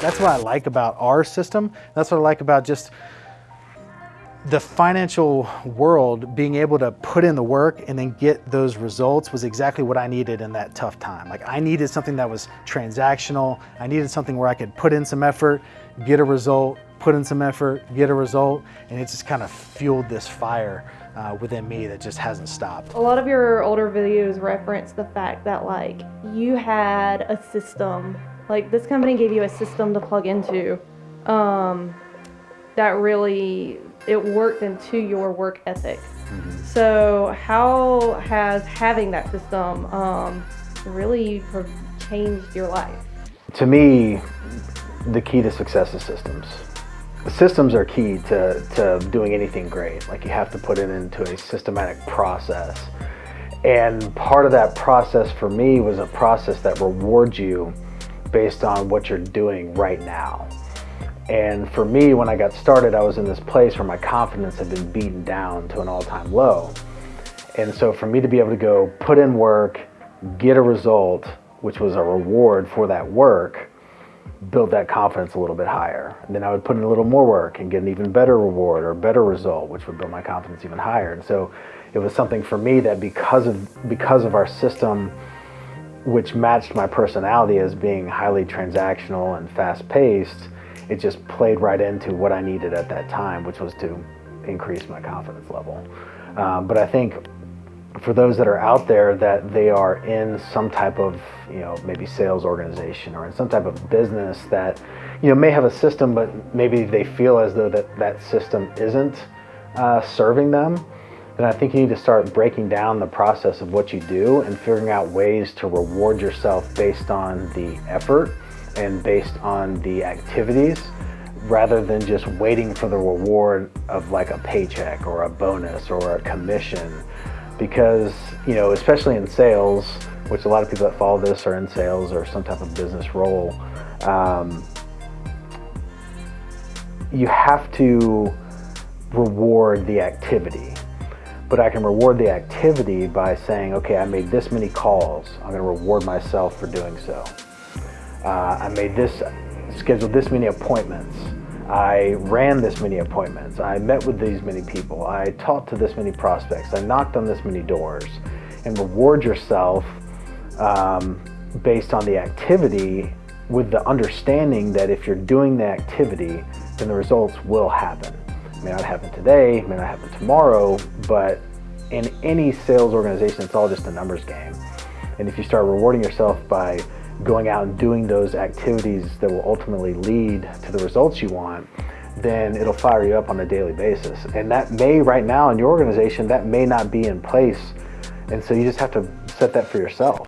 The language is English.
That's what I like about our system. That's what I like about just the financial world being able to put in the work and then get those results was exactly what I needed in that tough time. Like I needed something that was transactional. I needed something where I could put in some effort, get a result, put in some effort, get a result, and it just kind of fueled this fire uh, within me that just hasn't stopped. A lot of your older videos reference the fact that like you had a system, like this company gave you a system to plug into um, that really it worked into your work ethic. Mm-hmm. So how has having that system um, really changed your life? To me, the key to success is systems. Systems are key to, to doing anything great. Like you have to put it into a systematic process. And part of that process for me was a process that rewards you based on what you're doing right now. And for me, when I got started, I was in this place where my confidence had been beaten down to an all-time low. And so for me to be able to go put in work, get a result, which was a reward for that work, built that confidence a little bit higher. And then I would put in a little more work and get an even better reward or better result, which would build my confidence even higher. And so it was something for me that because of because of our system, which matched my personality as being highly transactional and fast-paced, it just played right into what I needed at that time, which was to increase my confidence level. Um, but I think for those that are out there that they are in some type of, you know, maybe sales organization or in some type of business that, you know, may have a system, but maybe they feel as though that that system isn't uh, serving them, then I think you need to start breaking down the process of what you do and figuring out ways to reward yourself based on the effort and based on the activities rather than just waiting for the reward of like a paycheck or a bonus or a commission. Because you know especially in sales which a lot of people that follow this are in sales or some type of business role um, you have to reward the activity but I can reward the activity by saying okay I made this many calls I'm going to reward myself for doing so uh, I made this, scheduled this many appointments. I ran this many appointments. I met with these many people. I talked to this many prospects. I knocked on this many doors. And reward yourself um, based on the activity with the understanding that if you're doing the activity, then the results will happen. It may not happen today, may not happen tomorrow, but in any sales organization, it's all just a numbers game. And if you start rewarding yourself by going out and doing those activities that will ultimately lead to the results you want, then it'll fire you up on a daily basis. And that may, right now in your organization, that may not be in place. And so you just have to set that for yourself.